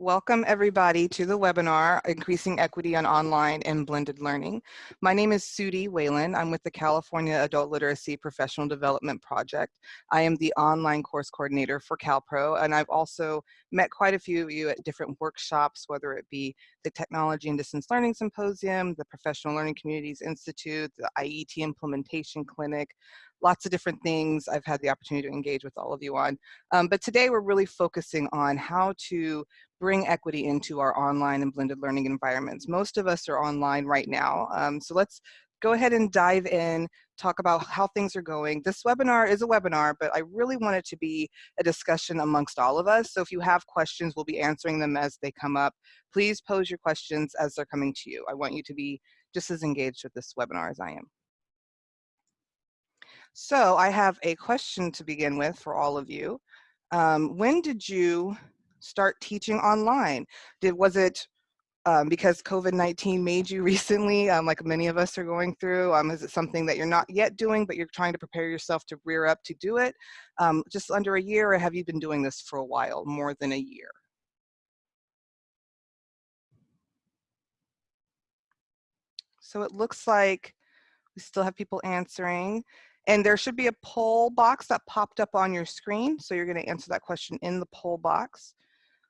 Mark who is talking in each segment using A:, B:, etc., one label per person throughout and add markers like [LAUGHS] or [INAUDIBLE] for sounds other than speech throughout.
A: Welcome everybody to the webinar, Increasing Equity on Online and Blended Learning. My name is Sudie Whalen. I'm with the California Adult Literacy Professional Development Project. I am the online course coordinator for CalPro, and I've also met quite a few of you at different workshops, whether it be the Technology and Distance Learning Symposium, the Professional Learning Communities Institute, the IET Implementation Clinic, lots of different things I've had the opportunity to engage with all of you on. Um, but today we're really focusing on how to bring equity into our online and blended learning environments. Most of us are online right now. Um, so let's go ahead and dive in, talk about how things are going. This webinar is a webinar, but I really want it to be a discussion amongst all of us. So if you have questions, we'll be answering them as they come up. Please pose your questions as they're coming to you. I want you to be just as engaged with this webinar as I am. So I have a question to begin with for all of you. Um, when did you start teaching online? Did Was it um, because COVID-19 made you [LAUGHS] recently, um, like many of us are going through? Um, is it something that you're not yet doing, but you're trying to prepare yourself to rear up to do it? Um, just under a year, or have you been doing this for a while, more than a year? So it looks like we still have people answering. And there should be a poll box that popped up on your screen. So you're gonna answer that question in the poll box.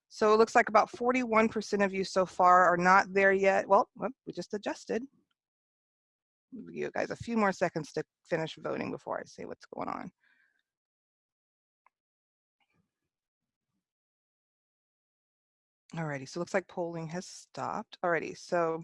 A: So it looks like about 41% of you so far are not there yet. Well, we just adjusted. Give you guys a few more seconds to finish voting before I say what's going on. Alrighty, so it looks like polling has stopped. Alrighty, so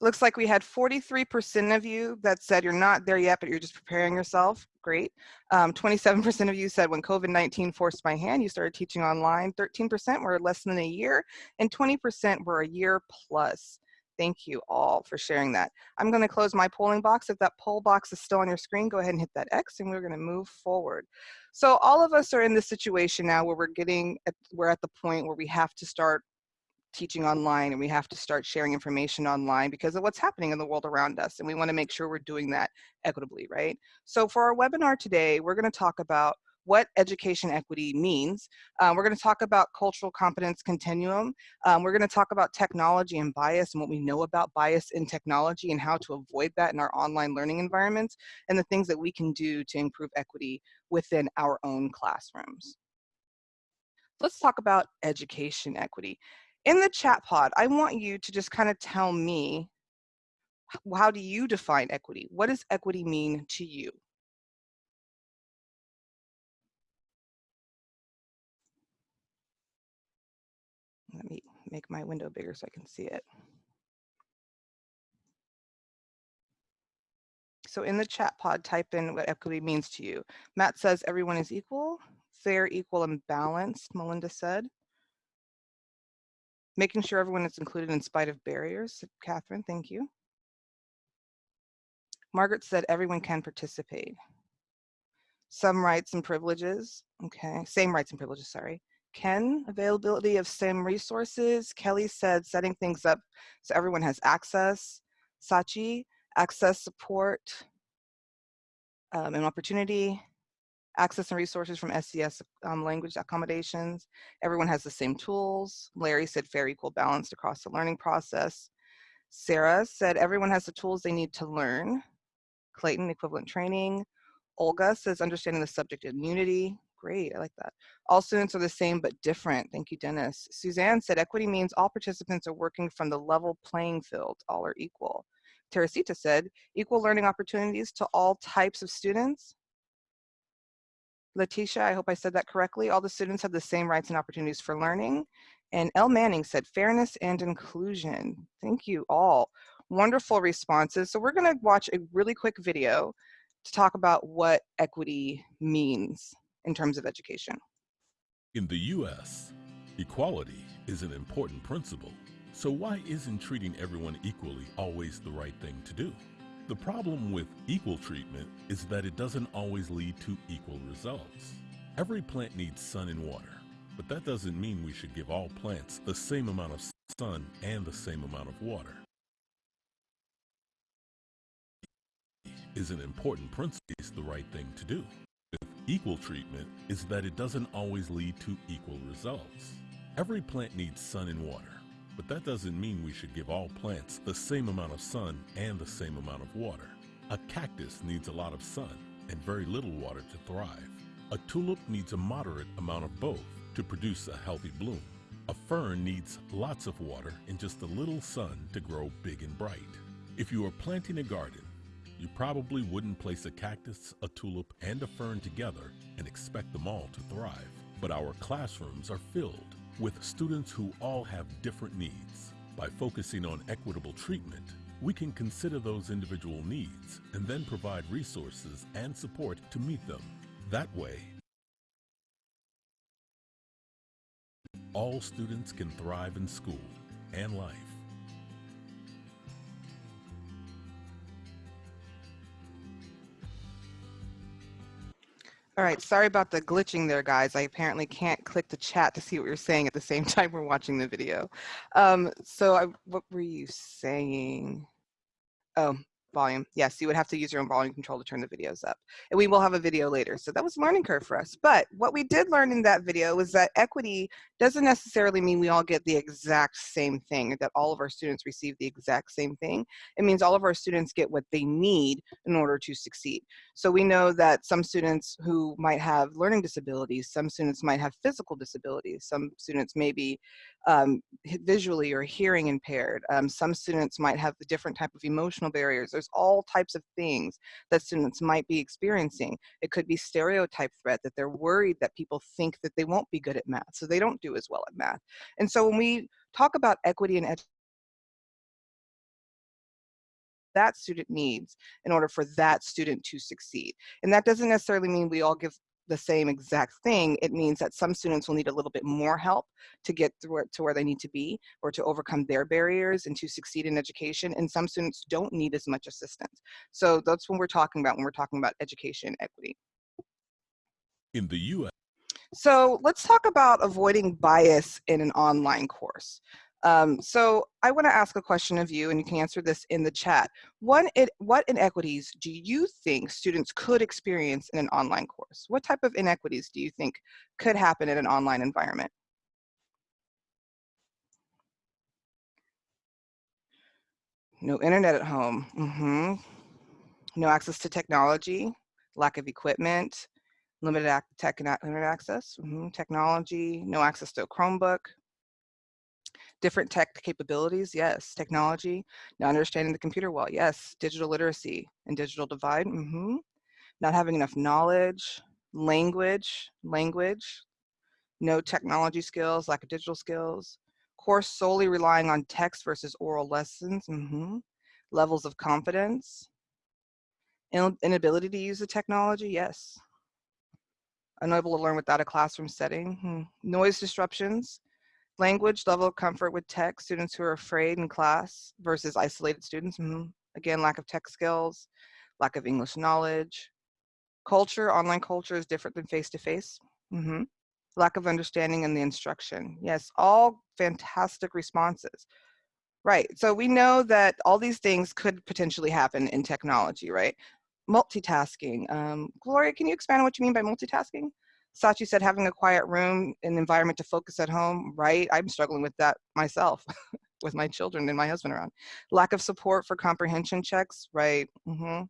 A: Looks like we had 43% of you that said you're not there yet, but you're just preparing yourself. Great. 27% um, of you said when COVID-19 forced my hand, you started teaching online. 13% were less than a year, and 20% were a year plus. Thank you all for sharing that. I'm going to close my polling box. If that poll box is still on your screen, go ahead and hit that X and we're going to move forward. So all of us are in this situation now where we're getting, at, we're at the point where we have to start teaching online and we have to start sharing information online because of what's happening in the world around us. And we wanna make sure we're doing that equitably, right? So for our webinar today, we're gonna talk about what education equity means. Um, we're gonna talk about cultural competence continuum. Um, we're gonna talk about technology and bias and what we know about bias in technology and how to avoid that in our online learning environments and the things that we can do to improve equity within our own classrooms. Let's talk about education equity in the chat pod, I want you to just kind of tell me, how do you define equity? What does equity mean to you? Let me make my window bigger so I can see it. So in the chat pod, type in what equity means to you. Matt says everyone is equal, fair, equal, and balanced, Melinda said. Making sure everyone is included in spite of barriers. Catherine, thank you. Margaret said everyone can participate. Some rights and privileges, okay, same rights and privileges, sorry. Ken, availability of same resources. Kelly said setting things up so everyone has access. Sachi, access support um, and opportunity access and resources from SES um, language accommodations. Everyone has the same tools. Larry said fair, equal, balanced across the learning process. Sarah said everyone has the tools they need to learn. Clayton, equivalent training. Olga says understanding the subject immunity. Great, I like that. All students are the same but different. Thank you, Dennis. Suzanne said equity means all participants are working from the level playing field. All are equal. Teresita said equal learning opportunities to all types of students. Letitia, I hope I said that correctly. All the students have the same rights and opportunities for learning. And Elle Manning said fairness and inclusion. Thank you all. Wonderful responses. So we're gonna watch a really quick video to talk about what equity means in terms of education.
B: In the US, equality is an important principle. So why isn't treating everyone equally always the right thing to do? The problem with equal treatment is that it doesn't always lead to equal results. Every plant needs sun and water, but that doesn't mean we should give all plants the same amount of sun and the same amount of water. Is an important principle is the right thing to do. With equal treatment is that it doesn't always lead to equal results. Every plant needs sun and water, but that doesn't mean we should give all plants the same amount of sun and the same amount of water. A cactus needs a lot of sun and very little water to thrive. A tulip needs a moderate amount of both to produce a healthy bloom. A fern needs lots of water and just a little sun to grow big and bright. If you are planting a garden, you probably wouldn't place a cactus, a tulip, and a fern together and expect them all to thrive. But our classrooms are filled with students who all have different needs. By focusing on equitable treatment, we can consider those individual needs and then provide resources and support to meet them. That way, all students can thrive in school and life.
A: All right, sorry about the glitching there, guys. I apparently can't click the chat to see what you're saying at the same [LAUGHS] time we're watching the video. Um, so I, what were you saying? Oh, volume. Yes, you would have to use your own volume control to turn the videos up. And we will have a video later. So that was a learning curve for us. But what we did learn in that video was that equity doesn't necessarily mean we all get the exact same thing, that all of our students receive the exact same thing. It means all of our students get what they need in order to succeed. So we know that some students who might have learning disabilities, some students might have physical disabilities, some students may be um, visually or hearing impaired. Um, some students might have the different type of emotional barriers. There's all types of things that students might be experiencing. It could be stereotype threat that they're worried that people think that they won't be good at math, so they don't do as well at math. And so when we talk about equity and education, that student needs in order for that student to succeed. And that doesn't necessarily mean we all give the same exact thing, it means that some students will need a little bit more help to get through it to where they need to be or to overcome their barriers and to succeed in education. And some students don't need as much assistance. So that's what we're talking about when we're talking about education equity.
B: In the U.S.
A: So let's talk about avoiding bias in an online course. Um, so I want to ask a question of you, and you can answer this in the chat. One, it, what inequities do you think students could experience in an online course? What type of inequities do you think could happen in an online environment? No internet at home. Mm -hmm. No access to technology, lack of equipment, limited tech internet access, mm -hmm. technology, no access to a Chromebook, different tech capabilities, yes. Technology, not understanding the computer well, yes. Digital literacy and digital divide, mm -hmm. Not having enough knowledge, language, language, no technology skills, lack of digital skills, course solely relying on text versus oral lessons, mm -hmm. levels of confidence, inability to use the technology, yes. Unable to learn without a classroom setting, hmm. noise disruptions, Language, level of comfort with tech, students who are afraid in class versus isolated students. Mm -hmm. Again, lack of tech skills, lack of English knowledge. Culture, online culture is different than face-to-face. -face. mm -hmm. Lack of understanding in the instruction. Yes, all fantastic responses. Right, so we know that all these things could potentially happen in technology, right? Multitasking. Um, Gloria, can you expand on what you mean by multitasking? Sachi said having a quiet room and environment to focus at home, right? I'm struggling with that myself [LAUGHS] with my children and my husband around. Lack of support for comprehension checks, right? Mm -hmm.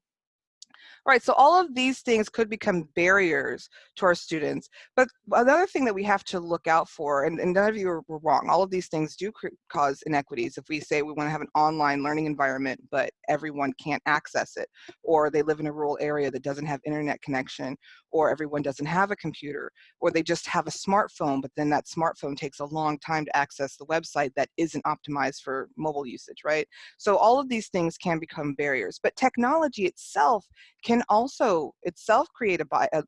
A: Right, so all of these things could become barriers to our students. But another thing that we have to look out for, and, and none of you are wrong, all of these things do cause inequities. If we say we want to have an online learning environment, but everyone can't access it, or they live in a rural area that doesn't have internet connection, or everyone doesn't have a computer, or they just have a smartphone, but then that smartphone takes a long time to access the website that isn't optimized for mobile usage, right? So all of these things can become barriers, but technology itself can also itself create a, bi a,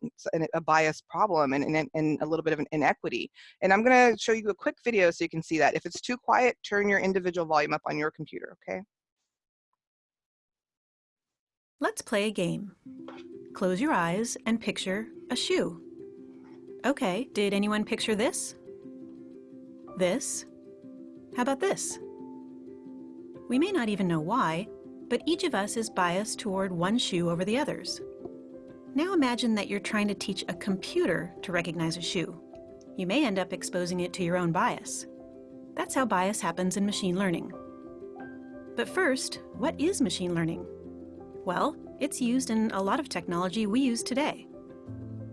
A: a bias problem and, and, and a little bit of an inequity. And I'm gonna show you a quick video so you can see that. If it's too quiet, turn your individual volume up on your computer, okay?
C: Let's play a game. Close your eyes and picture a shoe. Okay, did anyone picture this? This? How about this? We may not even know why, but each of us is biased toward one shoe over the others. Now imagine that you're trying to teach a computer to recognize a shoe. you may end up exposing it to your own bias. That's how bias happens in machine learning. But first, what is machine learning? Well, it's used in a lot of technology we use today.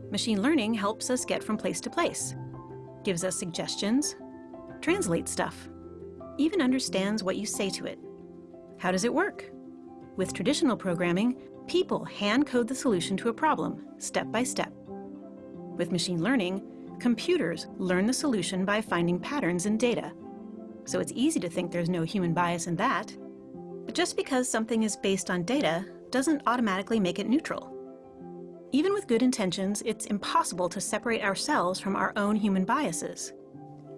C: Machine learning helps us get from place to place, gives us suggestions, translates stuff, even understands what you say to it. How does it work? With traditional programming, people hand code the solution to a problem, step by step. With machine learning, computers learn the solution by finding patterns in data. So it's easy to think there's no human bias in that. But just because something is based on data doesn't automatically make it neutral. Even with good intentions, it's impossible to separate ourselves from our own human biases.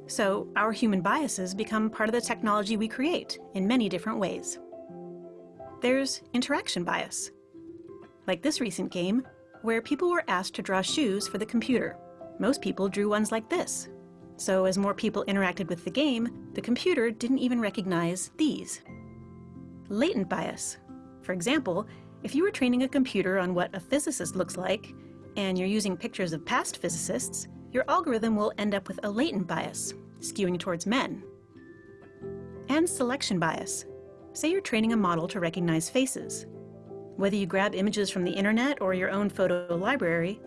C: So our human biases become part of the technology we create in many different ways. There's interaction bias. Like this recent game, where people were asked to draw shoes for the computer. Most people drew ones like this. So as more people interacted with the game, the computer didn't even recognize these. Latent bias. For example, if you were training a computer on what a physicist looks like, and you're using pictures of past physicists, your algorithm will end up with a latent bias, skewing towards men. And selection bias. Say you're training a model to recognize faces. Whether you grab images from the internet or your own photo library,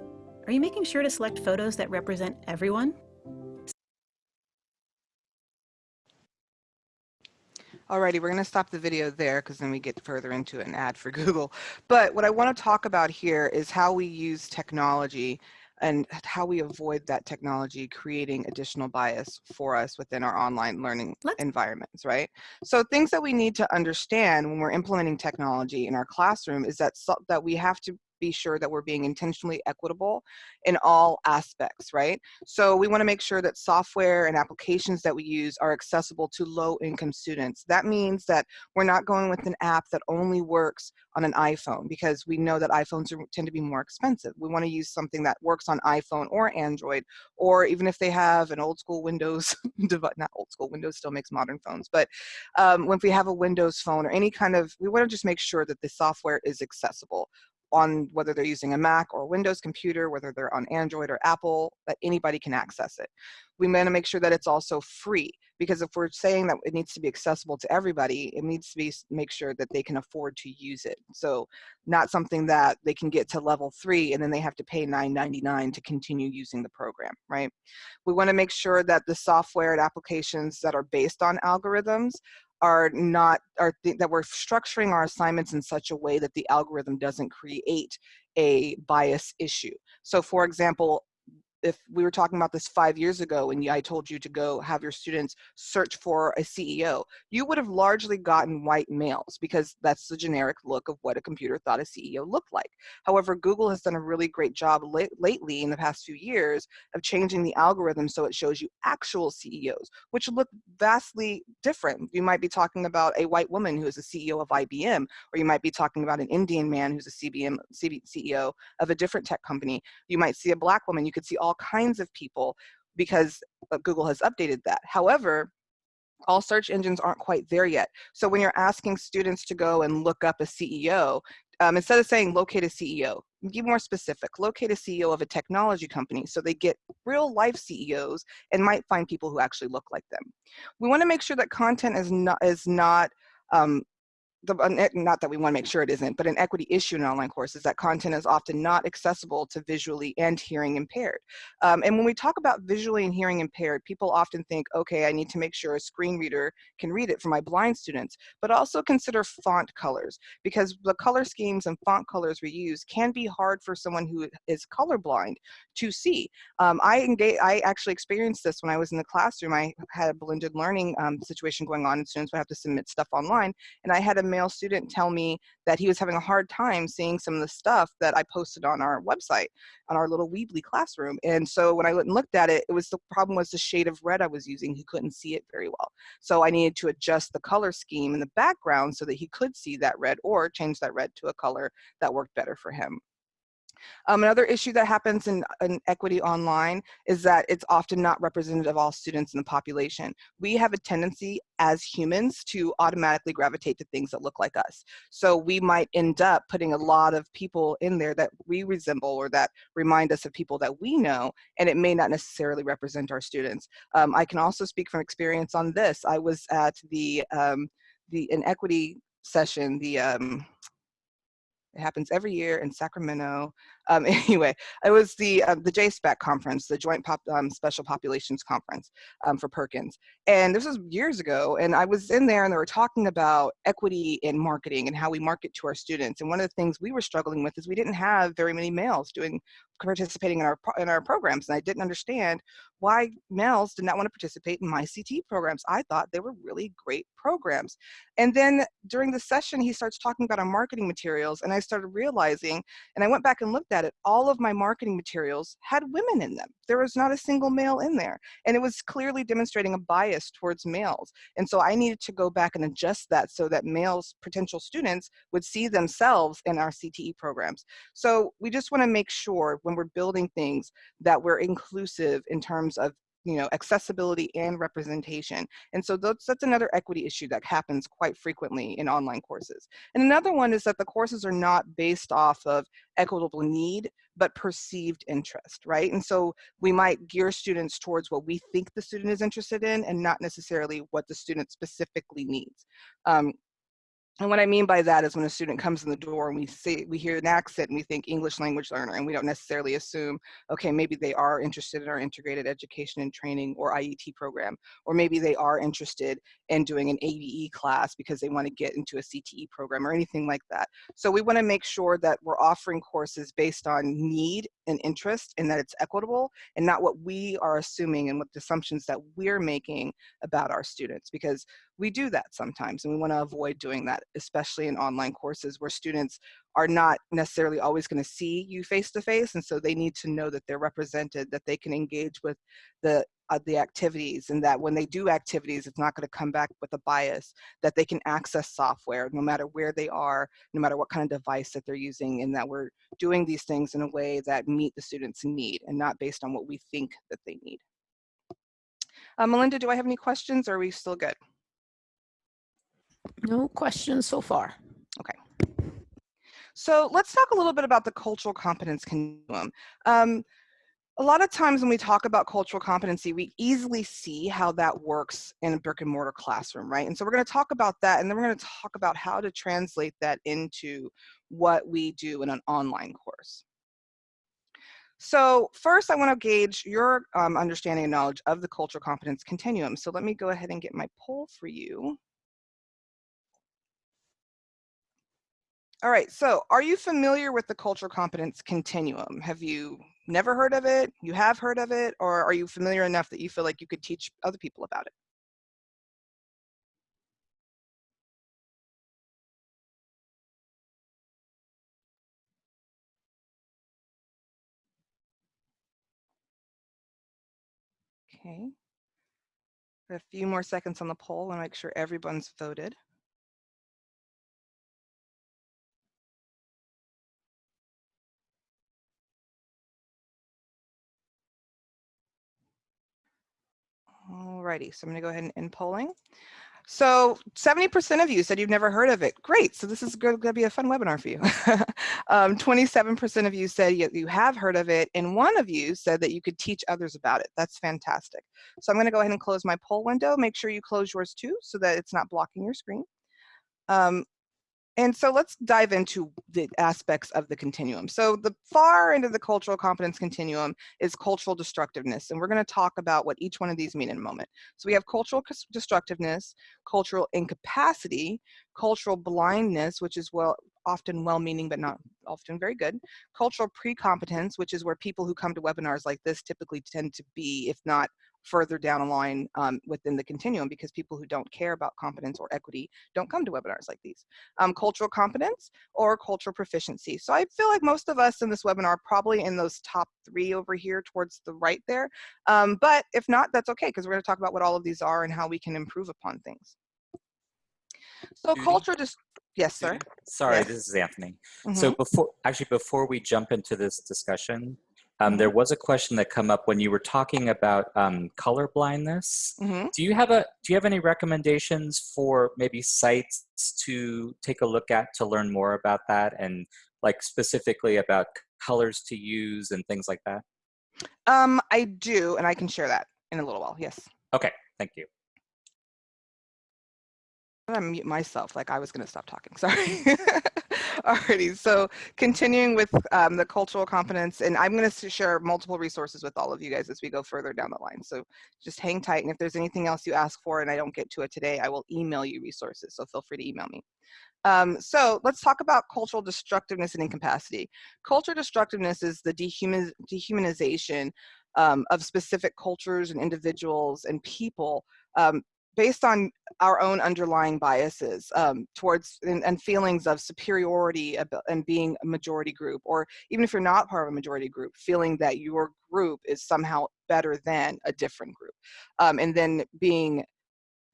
C: are you making sure to select photos that represent everyone?
A: Alrighty, we're going to stop the video there because then we get further into an ad for [LAUGHS] Google. But what I want to talk about here is how we use technology and how we avoid that technology creating additional bias for us within our online learning
C: Let's
A: environments, right? So things that we need to understand when we're implementing technology in our classroom is that so, that we have to be sure that we're being intentionally equitable in all aspects, right? So we wanna make sure that software and applications that we use are accessible to low income students. That means that we're not going with an app that only works on an iPhone because we know that iPhones are, tend to be more expensive. We wanna use something that works on iPhone or Android, or even if they have an old school Windows [LAUGHS] not old school, Windows still makes modern phones, but um, when we have a Windows phone or any kind of, we wanna just make sure that the software is accessible on whether they're using a Mac or Windows computer, whether they're on Android or Apple, that anybody can access it. We want to make sure that it's also free because if we're saying that it needs to be accessible to everybody, it needs to be make sure that they can afford to use it. So not something that they can get to level three and then they have to pay $9.99 to continue using the program, right? We want to make sure that the software and applications that are based on algorithms are not are th that we're structuring our assignments in such a way that the algorithm doesn't create a bias issue. So for example, if we were talking about this five years ago and I told you to go have your students search for a CEO, you would have largely gotten white males because that's the generic look of what a computer thought a CEO looked like. However, Google has done a really great job lately in the past few years of changing the algorithm so it shows you actual CEOs, which look vastly different. You might be talking about a white woman who is a CEO of IBM, or you might be talking about an Indian man who's a CBM, CEO of a different tech company. You might see a black woman, you could see all all kinds of people because uh, Google has updated that. However, all search engines aren't quite there yet. So when you're asking students to go and look up a CEO, um, instead of saying locate a CEO, be more specific, locate a CEO of a technology company so they get real life CEOs and might find people who actually look like them. We wanna make sure that content is not, is not um, the, not that we want to make sure it isn't, but an equity issue in online courses that content is often not accessible to visually and hearing impaired. Um, and when we talk about visually and hearing impaired, people often think, okay, I need to make sure a screen reader can read it for my blind students, but also consider font colors because the color schemes and font colors we use can be hard for someone who is colorblind to see. Um, I engage, I actually experienced this when I was in the classroom. I had a blended learning um, situation going on and students would have to submit stuff online and I had a male student tell me that he was having a hard time seeing some of the stuff that I posted on our website, on our little Weebly classroom. And so when I went and looked at it, it was the problem was the shade of red I was using. He couldn't see it very well. So I needed to adjust the color scheme in the background so that he could see that red or change that red to a color that worked better for him. Um, another issue that happens in, in, equity online is that it's often not representative of all students in the population. We have a tendency as humans to automatically gravitate to things that look like us. So we might end up putting a lot of people in there that we resemble or that remind us of people that we know, and it may not necessarily represent our students. Um, I can also speak from experience on this. I was at the, um, the an equity session, the um, it happens every year in Sacramento. Um, [LAUGHS] anyway, it was the uh, the JSPAC conference, the Joint Pop, um, Special Populations Conference um, for Perkins. And this was years ago, and I was in there and they were talking about equity in marketing and how we market to our students. And one of the things we were struggling with is we didn't have very many males doing participating in our in our programs and I didn't understand why males did not want to participate in my CT programs. I thought they were really great programs. And then during the session he starts talking about our marketing materials and I started realizing and I went back and looked at it all of my marketing materials had women in them. There was not a single male in there and it was clearly demonstrating a bias towards males. And so I needed to go back and adjust that so that males potential students would see themselves in our CTE programs. So we just want to make sure when we're building things that we're inclusive in terms of you know, accessibility and representation. And so that's, that's another equity issue that happens quite frequently in online courses. And another one is that the courses are not based off of equitable need, but perceived interest, right? And so we might gear students towards what we think the student is interested in and not necessarily what the student specifically needs. Um, and what I mean by that is when a student comes in the door and we see, we hear an accent and we think English language learner and we don't necessarily assume, okay, maybe they are interested in our integrated education and training or IET program, or maybe they are interested in doing an ABE class because they want to get into a CTE program or anything like that. So we want to make sure that we're offering courses based on need and interest and that it's equitable and not what we are assuming and what the assumptions that we're making about our students because we do that sometimes and we want to avoid doing that especially in online courses where students are not necessarily always going to see you face to face and so they need to know that they're represented that they can engage with the uh, the activities and that when they do activities it's not going to come back with a bias that they can access software no matter where they are no matter what kind of device that they're using and that we're doing these things in a way that meet the students need and not based on what we think that they need. Uh, Melinda do I have any questions or are we still good
D: no questions so far.
A: Okay. So let's talk a little bit about the cultural competence continuum. Um, a lot of times when we talk about cultural competency, we easily see how that works in a brick and mortar classroom, right? And so we're gonna talk about that and then we're gonna talk about how to translate that into what we do in an online course. So first I wanna gauge your um, understanding and knowledge of the cultural competence continuum. So let me go ahead and get my poll for you. All right, so are you familiar with the cultural competence continuum? Have you never heard of it? You have heard of it? Or are you familiar enough that you feel like you could teach other people about it? Okay. A few more seconds on the poll and make sure everyone's voted. Alrighty, so I'm gonna go ahead and end polling. So 70% of you said you've never heard of it. Great, so this is to be a fun webinar for you. 27% [LAUGHS] um, of you said you have heard of it, and one of you said that you could teach others about it. That's fantastic. So I'm gonna go ahead and close my poll window. Make sure you close yours too, so that it's not blocking your screen. Um, and so let's dive into the aspects of the continuum. So the far end of the cultural competence continuum is cultural destructiveness. And we're gonna talk about what each one of these mean in a moment. So we have cultural destructiveness, cultural incapacity, cultural blindness, which is well often well-meaning but not often very good. Cultural pre-competence, which is where people who come to webinars like this typically tend to be, if not further down a line um, within the continuum because people who don't care about competence or equity don't come to webinars like these. Um, cultural competence or cultural proficiency. So I feel like most of us in this webinar are probably in those top three over here towards the right there. Um, but if not, that's okay because we're going to talk about what all of these are and how we can improve upon things. So
D: Judy?
A: culture just, yes, sir.
D: Sorry,
A: Yes.
D: this is Anthony.
A: Mhm.
D: So before, actually, before we jump into this discussion, um, there was a question that come up when you were talking about um, color blindness.
A: Mhm.
D: Do you have a Do you have any recommendations for maybe sites to take a look at to learn more about that and like specifically about colors to use and things like that?
A: Um, I do, and I can share that in a little while. Yes.
D: Okay, thank you.
A: I'm gonna mute myself like I was gonna stop talking, [LAUGHS] sorry. [LAUGHS] Alrighty, so continuing with um, the cultural competence, and I'm gonna share multiple resources with all of you guys as we go further down the line. So just hang tight, and if there's anything else you ask for and I don't get to it today, I will email you resources, so feel free to email me. Um, so let's talk about cultural destructiveness and incapacity. Culture destructiveness is the dehumaniz dehumanization um, of specific cultures and individuals and people um, based on our own underlying biases um, towards and, and feelings of superiority and being a majority group, or even if you're not part of a majority group, feeling that your group is somehow better than a different group, um, and then being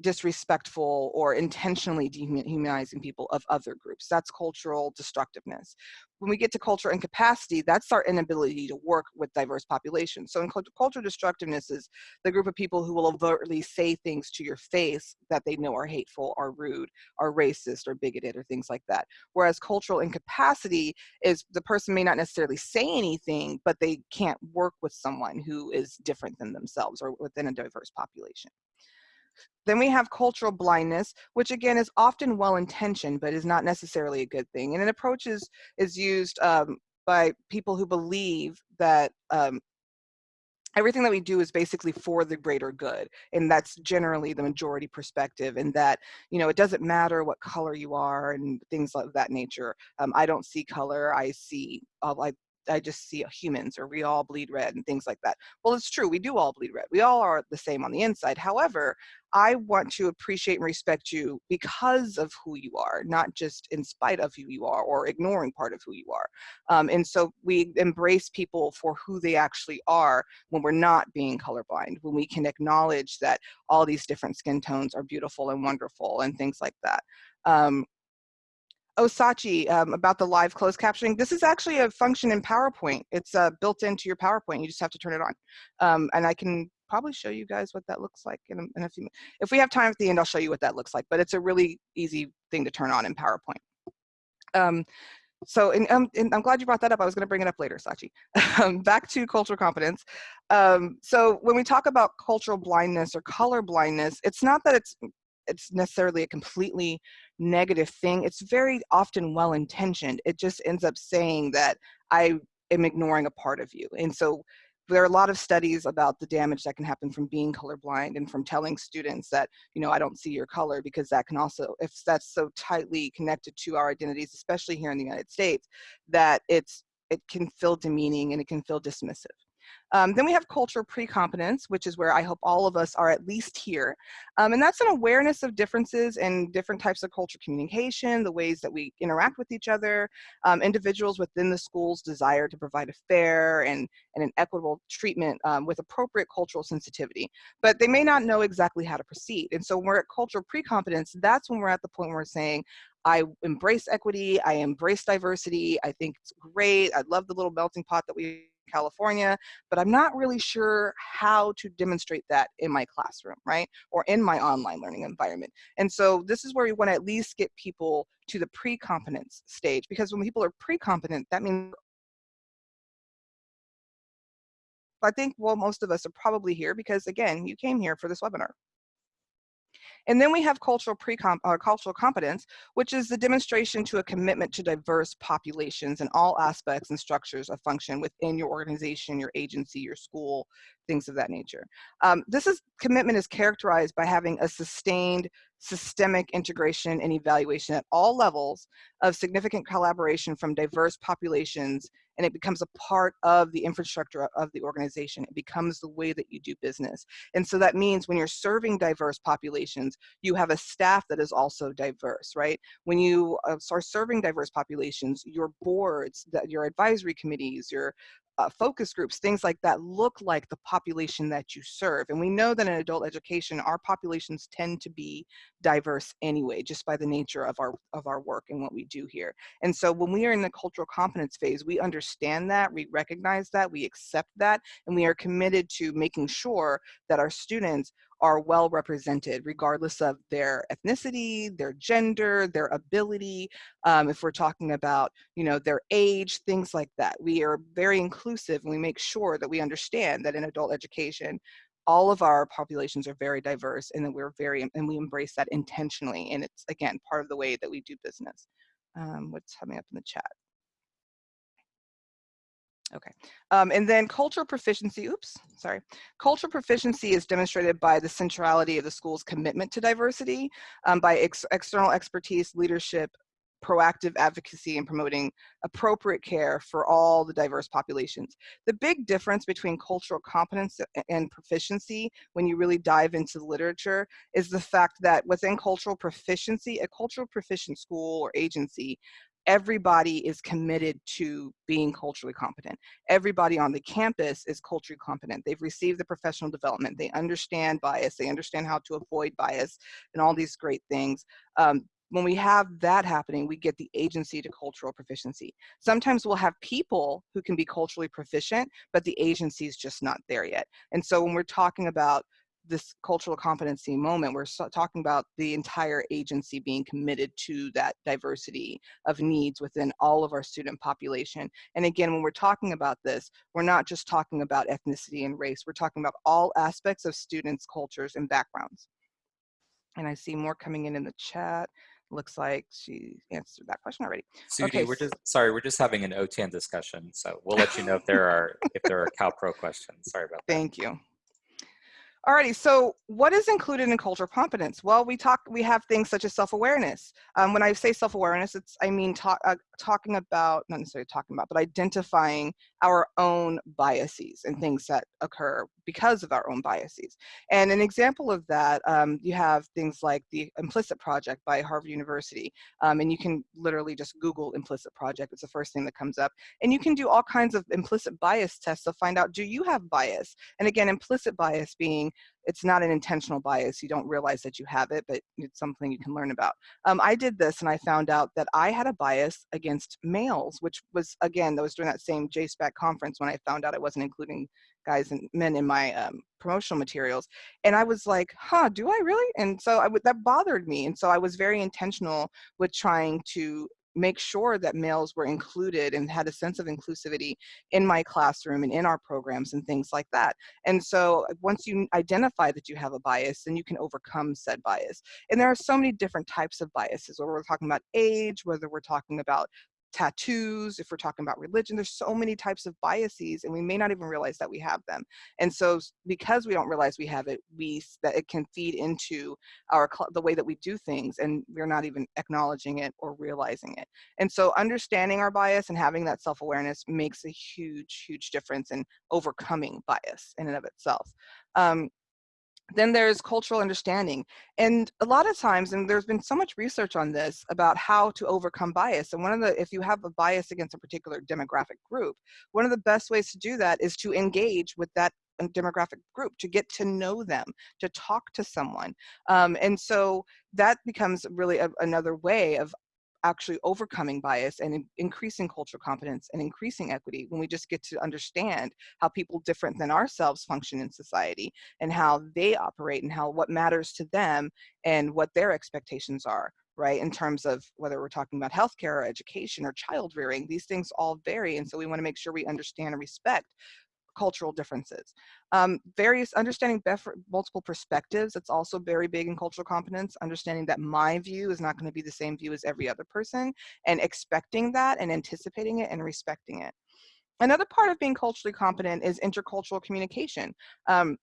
A: disrespectful or intentionally dehumanizing people of other groups. That's cultural destructiveness. When we get to culture incapacity, that's our inability to work with diverse populations. So in cult- culture destructiveness is the group of people who will overtly say things to your face that they know are hateful, are rude, are racist, or bigoted, or things like that. Whereas cultural incapacity is the person may not necessarily say anything, but they can't work with someone who is different than themselves or within a diverse population. Then we have cultural blindness, which again is often well-intentioned, but is not necessarily a good thing. And an approach is, is used um, by people who believe that um, everything that we do is basically for the greater good. And that's generally the majority perspective and that, you know, it doesn't matter what color you are and things of that nature. Um, I don't see color, I see, uh, I, I just see humans or we all bleed red and things like that. Well, it's true, we do all bleed red. We all are the same on the inside. However, I want to appreciate and respect you because of who you are, not just in spite of who you are or ignoring part of who you are. Um, and so we embrace people for who they actually are when we're not being colorblind, when we can acknowledge that all these different skin tones are beautiful and wonderful and things like that. Um, Osachi, um, about the live closed captioning, this is actually a function in PowerPoint. It's uh, built into your PowerPoint. You just have to turn it on. Um, and I can probably show you guys what that looks like in a, in a few minutes. If we have time at the end, I'll show you what that looks like, but it's a really easy thing to turn on in PowerPoint. Um, so, and, um, and I'm glad you brought that up. I was going to bring it up later, Sachi. [LAUGHS] Um, back to cultural competence. Um, so when we talk about cultural blindness or color blindness, it's not that it's it's necessarily a completely negative thing. It's very often well intentioned. It just ends up saying that I am ignoring a part of you. And so there are a lot of studies about the damage that can happen from being colorblind and from telling students that, you know, I don't see your color because that can also, if that's so tightly connected to our identities, especially here in the United States, that it's, it can feel demeaning and it can feel dismissive. Um, then we have culture pre-competence, which is where I hope all of us are at least here. Um, and that's an awareness of differences in different types of culture communication, the ways that we interact with each other, um, individuals within the school's desire to provide a fair and, and an equitable treatment um, with appropriate cultural sensitivity. But they may not know exactly how to proceed. And so when we're at cultural pre-competence, that's when we're at the point where we're saying, I embrace equity, I embrace diversity, I think it's great, I love the little melting pot that we California, but I'm not really sure how to demonstrate that in my classroom, right? Or in my online learning environment. And so this is where we want to at least get people to the pre-competence stage because when people are pre-competent, that means I think, well, most of us are probably here because again, you came here for this webinar. And then we have cultural pre-comp or cultural competence, which is the demonstration to a commitment to diverse populations in all aspects and structures of function within your organization, your agency, your school, things of that nature. Um, this is commitment is characterized by having a sustained systemic integration and evaluation at all levels of significant collaboration from diverse populations and it becomes a part of the infrastructure of the organization. It becomes the way that you do business. And so that means when you're serving diverse populations, you have a staff that is also diverse, right? When you uh, are serving diverse populations, your boards, that your advisory committees, your uh, focus groups, things like that look like the population that you serve. And we know that in adult education, our populations tend to be diverse anyway, just by the nature of our, of our work and what we do here. And so when we are in the cultural competence phase, we understand that, we recognize that, we accept that, and we are committed to making sure that our students are well represented regardless of their ethnicity, their gender, their ability, um, if we're talking about, you know, their age, things like that. We are very inclusive and we make sure that we understand that in adult education, all of our populations are very diverse and that we're very, and we embrace that intentionally. And it's, again, part of the way that we do business. Um, what's coming up in the chat? Okay, um, and then cultural proficiency, oops, sorry. Cultural proficiency is demonstrated by the centrality of the school's commitment to diversity, um, by ex external expertise, leadership, proactive advocacy and promoting appropriate care for all the diverse populations. The big difference between cultural competence and proficiency when you really dive into the literature is the fact that within cultural proficiency, a cultural proficient school or agency everybody is committed to being culturally competent. Everybody on the campus is culturally competent. They've received the professional development. They understand bias. They understand how to avoid bias and all these great things. Um, when we have that happening, we get the agency to cultural proficiency. Sometimes we'll have people who can be culturally proficient, but the agency is just not there yet. And so when we're talking about this cultural competency moment, we're so talking about the entire agency being committed to that diversity of needs within all of our student population. And again, when we're talking about this, we're not just talking about ethnicity and race, we're talking about all aspects of students' cultures and backgrounds. And I see more coming in in the chat. Looks like she answered that question already.
D: Sudi,
A: okay.
D: we're just sorry, we're just having an OTAN discussion, so we'll let you know if there are if there are [LAUGHS] CalPro questions. Sorry about that.
A: Thank you. Alrighty, so what is included in cultural competence? Well, we talk, we have things such as self-awareness. Um, when I say self-awareness, it's, I mean, talk, uh, talking about, not necessarily talking about, but identifying our own biases and things that occur because of our own biases. And an example of that, um, you have things like the Implicit Project by Harvard University. Um, and you can literally just Google Implicit Project. It's the first thing that comes up. And you can do all kinds of implicit bias tests to find out, do you have bias? And again, implicit bias being it's not an intentional bias. You don't realize that you have it, but it's something you can learn about. Um, I did this and I found out that I had a bias against males, which was, again, that was during that same JSPAC conference when I found out I wasn't including guys and men in my um, promotional materials. And I was like, huh, do I really? And so I that bothered me. And so I was very intentional with trying to make sure that males were included and had a sense of inclusivity in my classroom and in our programs and things like that. And so uh, once you identify that you have a bias, then you can overcome said bias. And there are so many different types of biases, whether we're talking about age, whether we're talking about tattoos, if we're talking about religion, there's so many types of biases and we may not even realize that we have them. And so because we don't realize we have it, we, that it can feed into our, the way that we do things and we're not even acknowledging it or realizing it. And so understanding our bias and having that self-awareness makes a huge, huge difference in overcoming bias in and of itself. Um, then there's cultural understanding. And a lot of times, and there's been so much research on this about how to overcome bias. And one of the, if you have a bias against a particular demographic group, one of the best ways to do that is to engage with that uh, demographic group, to get to know them, to talk to someone. Um, and so that becomes really a, another way of actually overcoming bias and in increasing cultural competence and increasing equity when we just get to understand how people different than ourselves function in society and how they operate and how what matters to them and what their expectations are right in terms of whether we're talking about healthcare or education or child rearing these things all vary and so we want to make sure we understand and respect cultural differences. Um, various understanding multiple perspectives, it's also very big in cultural competence, understanding that my view is not gonna be the same view as every other person and expecting that and anticipating it and respecting it. Another part of being culturally competent is intercultural communication. Um,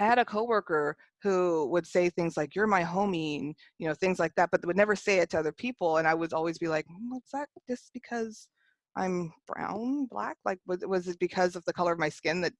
A: I had a coworker who would say things like, you're my homie, and, you know, things like that, but would never say it to other people. And I would always be like, what's that just because I'm brown, black? Like, was, was it because of the color of my skin that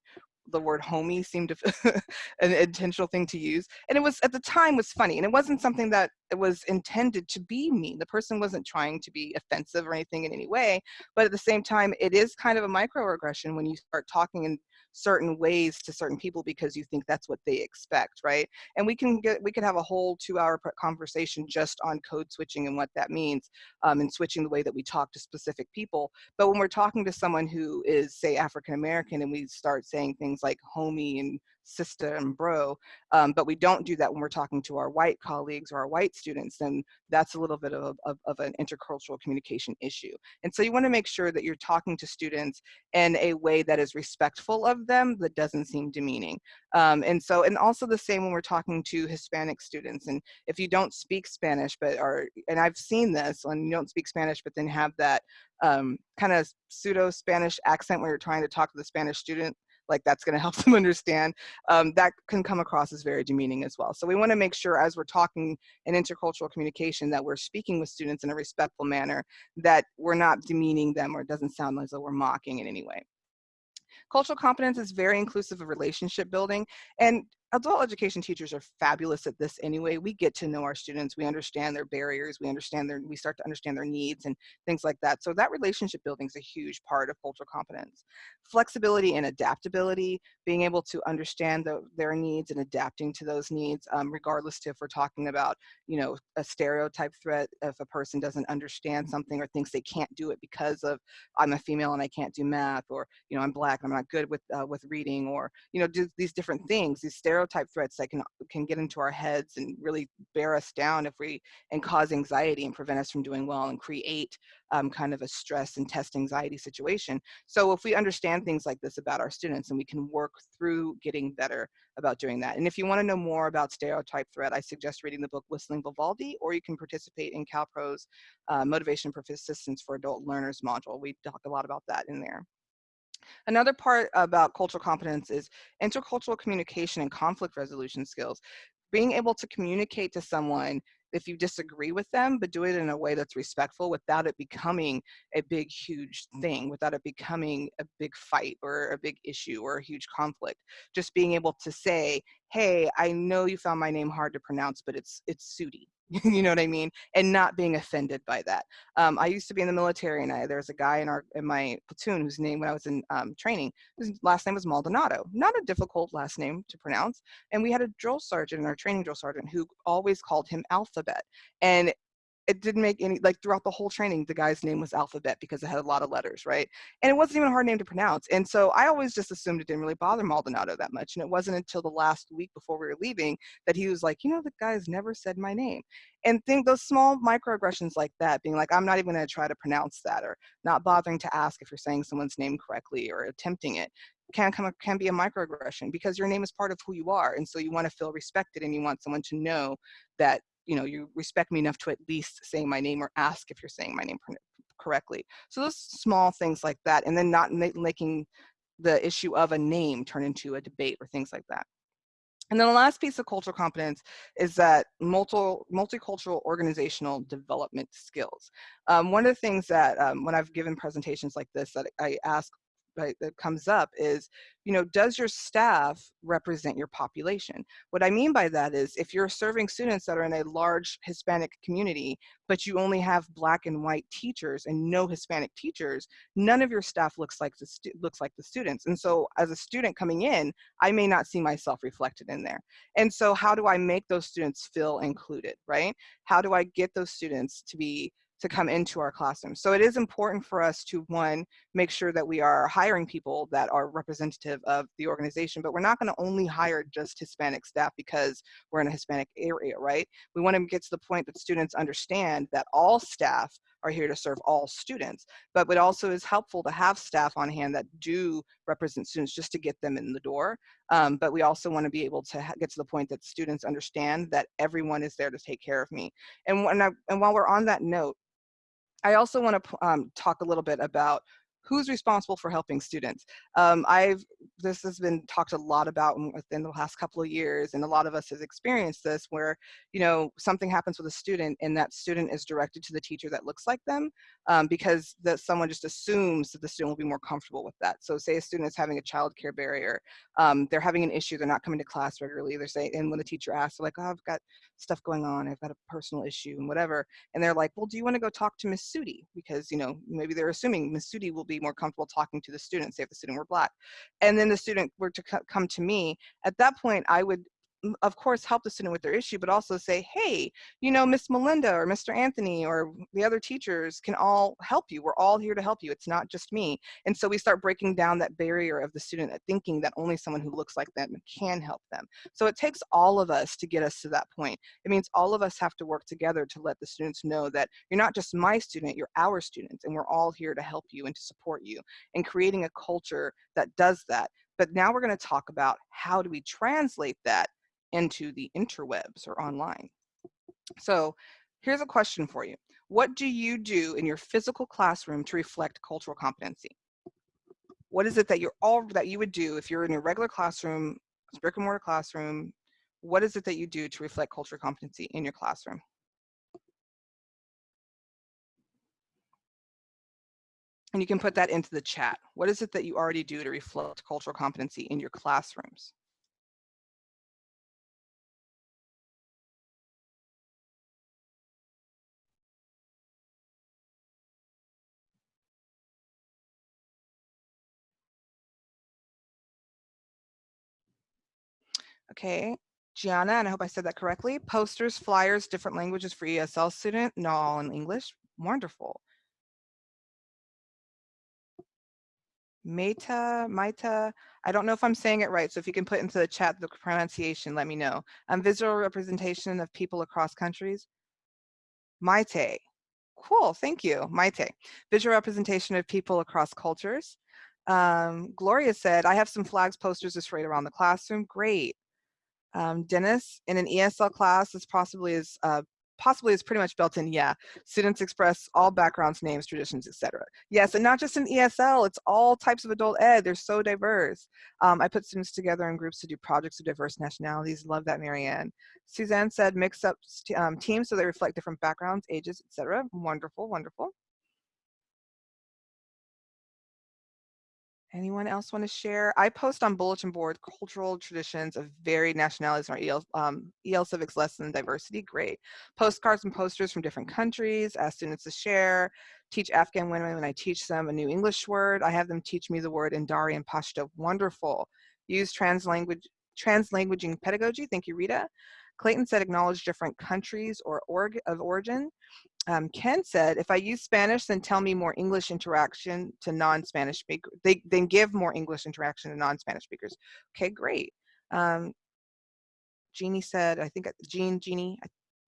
A: the word homie seemed to [LAUGHS] an intentional thing to use and it was at the time was funny and it wasn't something that it was intended to be mean the person wasn't trying to be offensive or anything in any way but at the same time it is kind of a microaggression when you start talking in certain ways to certain people because you think that's what they expect right? And we can get we could have a whole two hour conversation just on code switching and what that means um, and switching the way that we talk to specific people. But when we're talking to someone who is say african american and we start saying things like homie and sister and bro, um, but we don't do that when we're talking to our white colleagues or our white students, then that's a little bit of, of, of an intercultural communication issue. And so you wanna make sure that you're talking to students in a way that is respectful of them, that doesn't seem demeaning. Um, and so, and also the same when we're talking to Hispanic students. And if you don't speak Spanish, but are, and I've seen this, when you don't speak Spanish, but then have that um, kind of pseudo Spanish accent where you're trying to talk to the Spanish student, like that's going [LAUGHS] to help them understand, um, that can come across as very demeaning as well. So we want to make sure as we're talking in intercultural communication that we're speaking with students in a respectful manner, that we're not demeaning them or it doesn't sound as though we're mocking in any way. Cultural competence is very inclusive of relationship building and adult education teachers are fabulous at this anyway. We get to know our students, we understand their barriers, we understand their, we start to understand their needs and things like that. So that relationship building is a huge part of cultural competence. Flexibility and adaptability, being able to understand the, their needs and adapting to those needs, um, regardless to if we're talking about, you know, a stereotype threat, if a person doesn't understand something or thinks they can't do it because of I'm a female and I can't do math, or, you know, I'm black and I'm not good with, uh, with reading, or, you know, do these different things, these stereotypes stereotype threats that can can get into our heads and really bear us down if we and cause anxiety and prevent us from doing well and create um, kind of a stress and test anxiety situation. So if we understand things like this about our students and we can work through getting better about doing that. And if you want to know more about stereotype threat, I suggest reading the book Whistling Vivaldi, or you can participate in CalPro's uh, Motivation Persistence for Adult Learners module. We talk a lot about that in there. Another part about cultural competence is intercultural communication and conflict resolution skills. Being able to communicate to someone if you disagree with them, but do it in a way that's respectful without it becoming a big, huge thing, without it becoming a big fight or a big issue or a huge conflict. Just being able to say, hey, I know you found my name hard to pronounce, but it's it's Sudi. [LAUGHS] you know what I mean? And not being offended by that. Um, I used to be in the military and I, there was a guy in our in my platoon whose name when I was in um, training, his last name was Maldonado. Not a difficult last name to pronounce. And we had a drill sergeant our training drill sergeant who always called him Alphabet. And it didn't make any like throughout the whole training the guy's name was alphabet because it had a lot of letters right? And it wasn't even a hard name to pronounce. And so i always just assumed it didn't really bother maldonado that much. And it wasn't until the last week before we were leaving that he was like you know the guy's never said my name. And think those small microaggressions like that being like i'm not even going to try to pronounce that or not bothering to ask if you're saying someone's name correctly or attempting it can come can be a microaggression because your name is part of who you are. And so you want to feel respected and you want someone to know that you know, you respect me enough to at least say my name or ask if you're saying my name correctly. So those small things like that, and then not making the issue of a name turn into a debate or things like that. And then the last piece of cultural competence is that multi, multicultural organizational development skills. Um, one of the things that um, when I've given presentations like this that I ask right, that comes up is, you know, does your staff represent your population? What I mean by that is if you're serving students that are in a large Hispanic community, but you only have black and white teachers and no Hispanic teachers, none of your staff looks like the looks like the students. And so as a student coming in, I may not see myself reflected in there. And so how do I make those students feel included, right? How do I get those students to be to come into our classrooms. So it is important for us to one, make sure that we are hiring people that are representative of the organization, but we're not gonna only hire just Hispanic staff because we're in a Hispanic area, right? We wanna get to the point that students understand that all staff are here to serve all students, but it also is helpful to have staff on hand that do represent students just to get them in the door. Um, but we also want to be able to get to the point that students understand that everyone is there to take care of me. And, when I, and while we're on that note, I also want to um, talk a little bit about who's responsible for helping students? Um, I've, this has been talked a lot about within the last couple of years, and a lot of us has experienced this where, you know, something happens with a student and that student is directed to the teacher that looks like them um, because that someone just assumes that the student will be more comfortable with that. So say a student is having a child care barrier, um, they're having an issue, they're not coming to class regularly, they're saying, and when the teacher asks, they're like, oh, I've got stuff going on, I've got a personal issue and whatever. And they're like, well, do you want to go talk to Miss Sudi? Because, you know, maybe they're assuming Miss Sudi will be more comfortable talking to the student, say if the student were black. And then the student were to come to me, at that point, I would of course help the student with their issue but also say hey you know miss melinda or mr anthony or the other teachers can all help you. We're all here to help you. It's not just me. And so we start breaking down that barrier of the student thinking that only someone who looks like them can help them. So it takes all of us to get us to that point. It means all of us have to work together to let the students know that you're not just my student you're our students and we're all here to help you and to support you. And creating a culture that does that. But now we're going to talk about how do we translate that into the interwebs or online. So here's a question for you. What do you do in your physical classroom to reflect cultural competency? What is it that you're all that you would do if you're in a regular classroom, brick and mortar classroom? What is it that you do to reflect cultural competency in your classroom? And you can put that into the chat. What is it that you already do to reflect cultural competency in your classrooms? Okay, Gianna, and I hope I said that correctly. Posters, flyers, different languages for ESL student, no, all in English. Wonderful. Meta, Maita, I don't know if I'm saying it right, so if you can put into the chat the pronunciation, let me know. Um, visual representation of people across countries. Maite, cool, thank you, Maite. Visual representation of people across cultures. Um, Gloria said, I have some flags posters displayed around the classroom, great. Um, Dennis, in an ESL class, this possibly is uh, possibly is pretty much built in. Yeah, students express all backgrounds, names, traditions, etc. Yes, and not just in ESL, it's all types of adult ed. They're so diverse. Um, I put students together in groups to do projects of diverse nationalities. Love that, Marianne. Suzanne said mix up um, teams so they reflect different backgrounds, ages, etc. Wonderful, wonderful. Anyone else want to share? I post on bulletin board cultural traditions of varied nationalities in our EL, um, EL Civics lesson diversity. Great. Postcards and posters from different countries, ask students to share, teach Afghan women when I teach them a new English word. I have them teach me the word in Dari and Pashto. Wonderful. Use trans translanguage, translanguaging pedagogy. Thank you, Rita. Clayton said acknowledge different countries or org of origin um, Ken said, if I use Spanish, then tell me more English interaction to non-Spanish speakers. They then give more English interaction to non-Spanish speakers. Okay, great. Um, Jeannie said, I think Jean, Jeannie,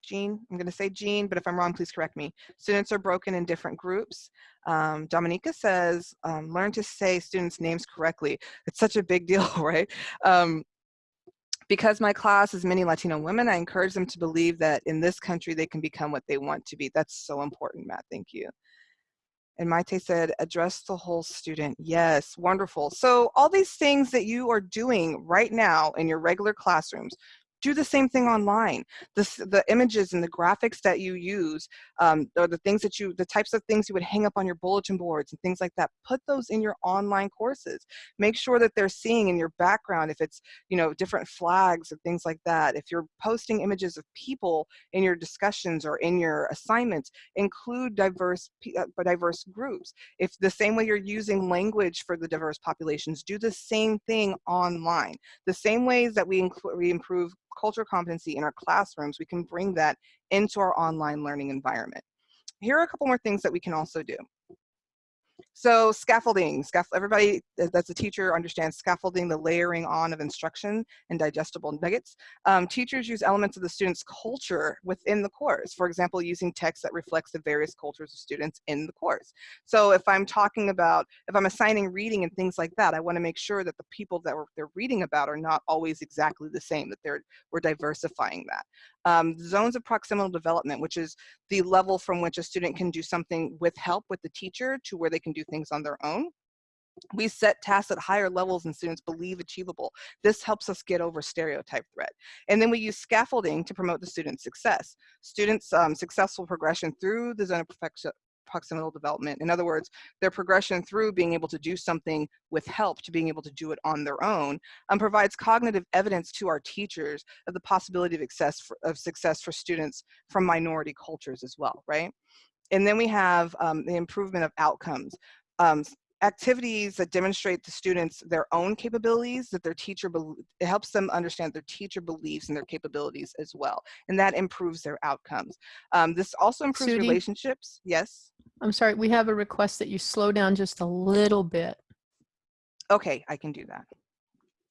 A: Jean, I'm going to say Jean, but if I'm wrong, please correct me. Students are broken in different groups. Um, Dominica says, um, learn to say students' names correctly. It's such a big deal, [LAUGHS] right? Um, because my class is many Latino women, I encourage them to believe that in this country they can become what they want to be. That's so important, Matt. Thank you. And Maite said, address the whole student. Yes, wonderful. So all these things that you are doing right now in your regular classrooms, do the same thing online. The, the images and the graphics that you use, um, or the things that you, the types of things you would hang up on your bulletin boards and things like that, put those in your online courses. Make sure that they're seeing in your background if it's, you know, different flags and things like that. If you're posting images of people in your discussions or in your assignments, include diverse, uh, diverse groups. If the same way you're using language for the diverse populations, do the same thing online. The same ways that we, we improve cultural competency in our classrooms, we can bring that into our online learning environment. Here are a couple more things that we can also do. So scaffolding, scaff everybody that's a teacher understands scaffolding, the layering on of instruction and digestible nuggets. Um, teachers use elements of the student's culture within the course. For example, using text that reflects the various cultures of students in the course. So if I'm talking about, if I'm assigning reading and things like that, I wanna make sure that the people that they're reading about are not always exactly the same, that they're, we're diversifying that. Um, zones of proximal development, which is the level from which a student can do something with help with the teacher to where they can do things on their own. We set tasks at higher levels and students believe achievable. This helps us get over stereotype threat. And then we use scaffolding to promote the student's success. Students' um, successful progression through the zone of proximal development. In other words, their progression through being able to do something with help to being able to do it on their own um, provides cognitive evidence to our teachers of the possibility of success, for, of success for students from minority cultures as well, right? And then we have um, the improvement of outcomes. Um, activities that demonstrate to students their own capabilities that their teacher it helps them understand their teacher beliefs and their capabilities as well and that improves their outcomes. Um, this also improves
E: Sudi?
A: relationships. Yes?
E: I'm sorry, we have a request that you slow down just a little bit.
A: okay i can do that.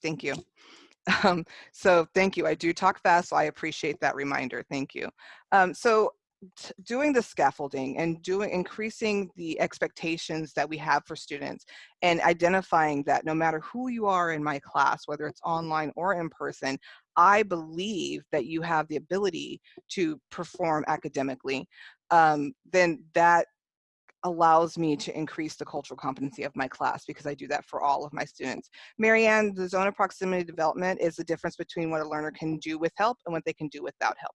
A: Thank you. [LAUGHS] Um, so thank you. I do talk fast so i appreciate that reminder. Thank you. Um, so doing the scaffolding and doing increasing the expectations that we have for students and identifying that no matter who you are in my class whether it's online or in person i believe that you have the ability to perform academically um, then that allows me to increase the cultural competency of my class because I do that for all of my students. Marianne, the zone of proximity development is the difference between what a learner can do with help and what they can do without help.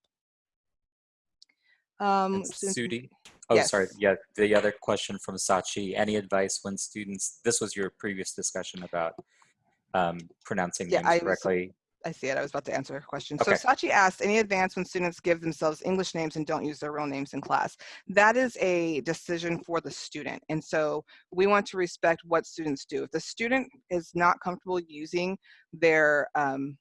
A: Um,
D: Sudi? Oh,
A: Yes.
D: sorry. Yeah, the other question from Sachi. Any advice when students, this was your previous discussion about um, pronouncing
A: Yeah,
D: names
A: I
D: correctly.
A: I see it. I was about to answer her question. So
D: Okay.
A: Sachi asked, any advance when students give themselves English names and don't use their real names in class? That is a decision for the student. And so we want to respect what students do. If the student is not comfortable using their um,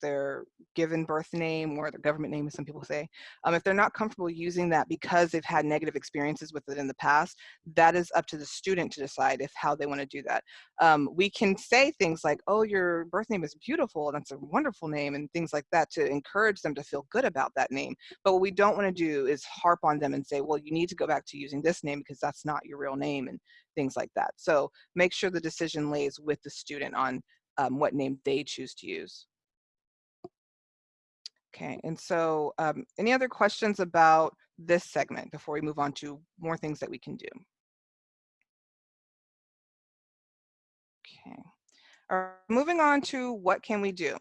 A: their given birth name or their government name, as some people say, um, if they're not comfortable using that because they've had negative experiences with it in the past, that is up to the student to decide if how they want to do that. Um, we can say things like, oh, your birth name is beautiful, that's a wonderful name, and things like that to encourage them to feel good about that name. But what we don't want to do is harp on them and say, well, you need to go back to using this name because that's not your real name and things like that. So make sure the decision lays with the student on um, what name they choose to use. Okay, and so um, any other questions about this segment before we move on to more things that we can do? Okay, right, moving on to what can we do?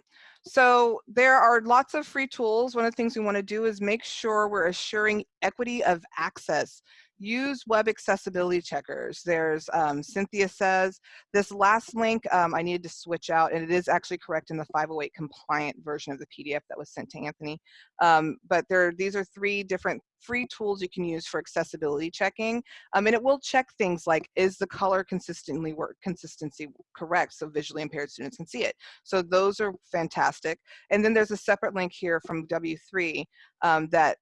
A: So there are lots of free tools. One of the things we want to do is make sure we're assuring equity of access. Use web accessibility checkers. There's um, Cynthia says, this last link um, I needed to switch out and it is actually correct in the 508 compliant version of the PDF that was sent to Anthony. Um, but there, these are three different free tools you can use for accessibility checking. Um, and it will check things like, is the color consistently work, consistency correct so visually impaired students can see it. So those are fantastic. And then there's a separate link here from W3 um, that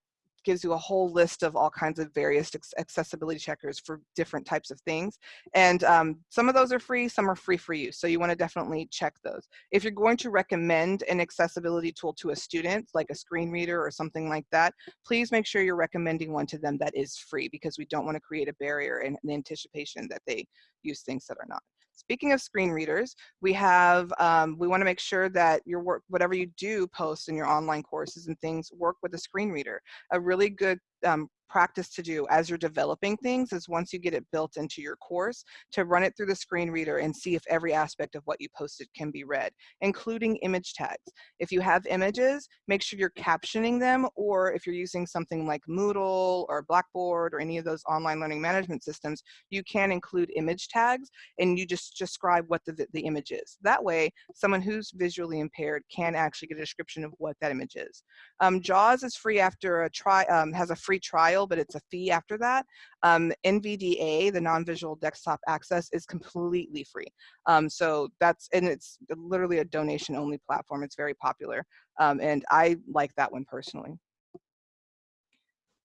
A: gives you a whole list of all kinds of various accessibility checkers for different types of things. And um, some of those are free, some are free for you. So you wanna definitely check those. If you're going to recommend an accessibility tool to a student, like a screen reader or something like that, please make sure you're recommending one to them that is free because we don't wanna create a barrier in the anticipation that they use things that are not. Speaking of screen readers, we have, um, we wanna make sure that your work, whatever you do post in your online courses and things, work with a screen reader. A really good um, practice to do as you're developing things is once you get it built into your course to run it through the screen reader and see if every aspect of what you posted can be read, including image tags. If you have images, make sure you're captioning them or if you're using something like Moodle or Blackboard or any of those online learning management systems, you can include image tags and you just describe what the, the image is. That way, someone who's visually impaired can actually get a description of what that image is. Um, JAWS is free after a try, um, has a free trial, but it's a fee after that. Um, NVDA, the non-visual desktop access, is completely free. Um, so that's, and it's literally a donation only platform. It's very popular. Um, and I like that one personally.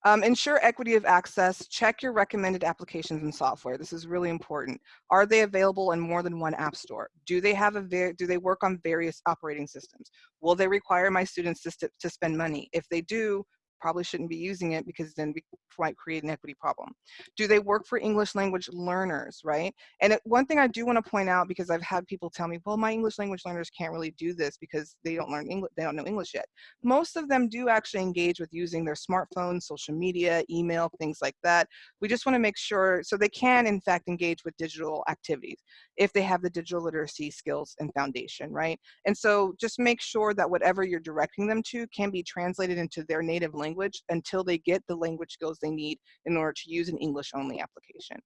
A: Um, ensure equity of access. Check your recommended applications and software. This is really important. Are they available in more than one app store? Do they have a do they work on various operating systems? Will they require my students to, to spend money? If they do, probably shouldn't be using it because then we might create an equity problem. Do they work for English language learners, right? And it, one thing I do want to point out because I've had people tell me, well, my English language learners can't really do this because they don't learn English, they don't know English yet. Most of them do actually engage with using their smartphones, social media, email, things like that. We just want to make sure so they can in fact engage with digital activities if they have the digital literacy skills and foundation, right? And so just make sure that whatever you're directing them to can be translated into their native language until they get the language skills they need in order to use an English only application.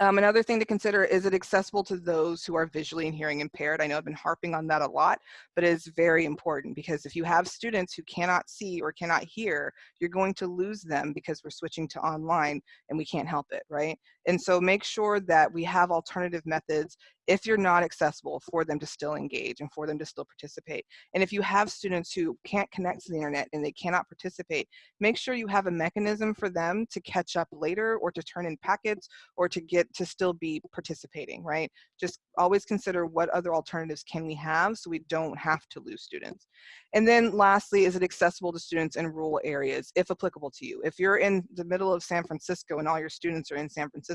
A: Um, another thing to consider, is it accessible to those who are visually and hearing impaired? I know I've been harping on that a lot, but it is very important because if you have students who cannot see or cannot hear, you're going to lose them because we're switching to online and we can't help it, right? And so make sure that we have alternative methods if you're not accessible for them to still engage and for them to still participate. And if you have students who can't connect to the internet and they cannot participate, make sure you have a mechanism for them to catch up later or to turn in packets or to get to still be participating, right? Just always consider what other alternatives can we have so we don't have to lose students. And then lastly, is it accessible to students in rural areas, if applicable to you? If you're in the middle of San Francisco and all your students are in San Francisco,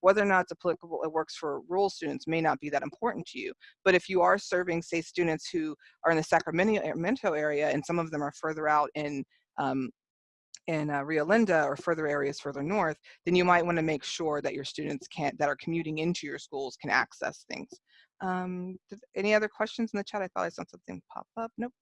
A: whether or not it's applicable, it works for rural students may not be that important to you. But if you are serving, say, students who are in the Sacramento area and some of them are further out in um, in uh, Rio Linda or further areas further north, then you might want to make sure that your students can't, that are commuting into your schools can access things. Um, any other questions in the chat? I thought I saw something pop up. Nope.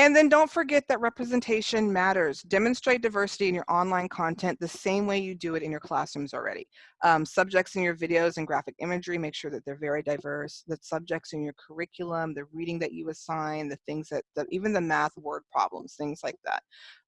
A: And then don't forget that representation matters. Demonstrate diversity in your online content the same way you do it in your classrooms already. Um, subjects in your videos and graphic imagery, make sure that they're very diverse. The subjects in your curriculum, the reading that you assign, the things that, that even the math word problems, things like that,